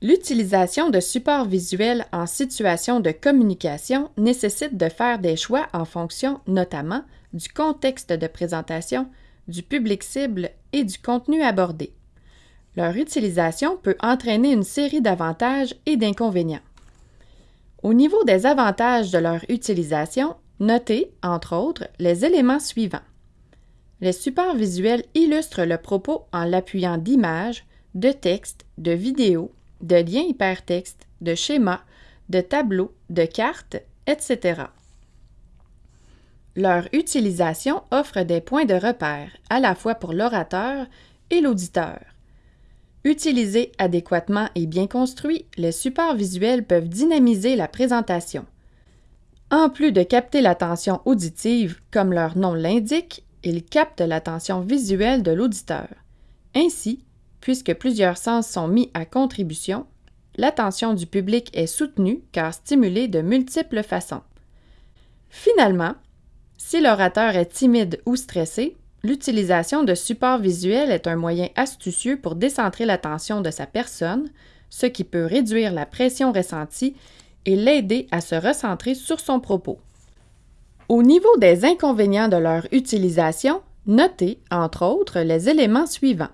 L'utilisation de supports visuels en situation de communication nécessite de faire des choix en fonction notamment du contexte de présentation, du public cible et du contenu abordé. Leur utilisation peut entraîner une série d'avantages et d'inconvénients. Au niveau des avantages de leur utilisation, notez, entre autres, les éléments suivants. Les supports visuels illustrent le propos en l'appuyant d'images, de textes, de vidéos, de liens hypertextes, de schémas, de tableaux, de cartes, etc. Leur utilisation offre des points de repère à la fois pour l'orateur et l'auditeur. Utilisés adéquatement et bien construits, les supports visuels peuvent dynamiser la présentation. En plus de capter l'attention auditive, comme leur nom l'indique, ils captent l'attention visuelle de l'auditeur. Ainsi, puisque plusieurs sens sont mis à contribution, l'attention du public est soutenue car stimulée de multiples façons. Finalement, si l'orateur est timide ou stressé, l'utilisation de supports visuels est un moyen astucieux pour décentrer l'attention de sa personne, ce qui peut réduire la pression ressentie et l'aider à se recentrer sur son propos. Au niveau des inconvénients de leur utilisation, notez, entre autres, les éléments suivants.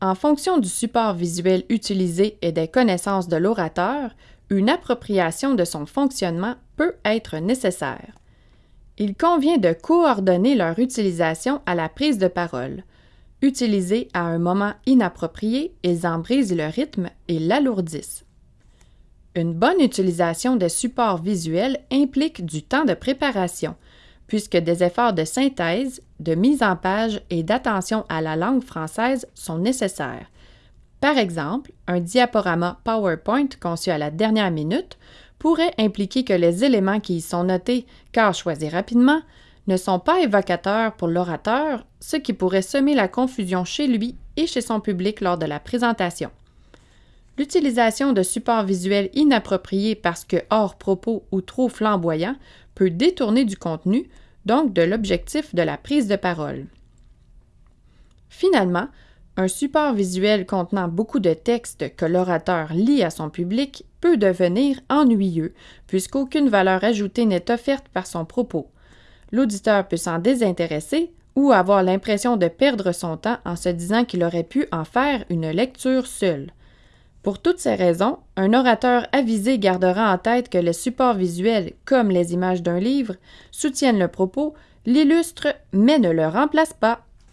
En fonction du support visuel utilisé et des connaissances de l'orateur, une appropriation de son fonctionnement peut être nécessaire. Il convient de coordonner leur utilisation à la prise de parole. Utilisés à un moment inapproprié, ils en brisent le rythme et l'alourdissent. Une bonne utilisation des supports visuels implique du temps de préparation, puisque des efforts de synthèse, de mise en page et d'attention à la langue française sont nécessaires. Par exemple, un diaporama PowerPoint conçu à la dernière minute pourrait impliquer que les éléments qui y sont notés, car choisis rapidement, ne sont pas évocateurs pour l'orateur, ce qui pourrait semer la confusion chez lui et chez son public lors de la présentation. L'utilisation de supports visuels inappropriés parce que hors propos ou trop flamboyants peut détourner du contenu, donc de l'objectif de la prise de parole. Finalement, un support visuel contenant beaucoup de textes que l'orateur lit à son public peut devenir ennuyeux, puisqu'aucune valeur ajoutée n'est offerte par son propos. L'auditeur peut s'en désintéresser ou avoir l'impression de perdre son temps en se disant qu'il aurait pu en faire une lecture seule. Pour toutes ces raisons, un orateur avisé gardera en tête que les supports visuels, comme les images d'un livre, soutiennent le propos, l'illustrent, mais ne le remplacent pas.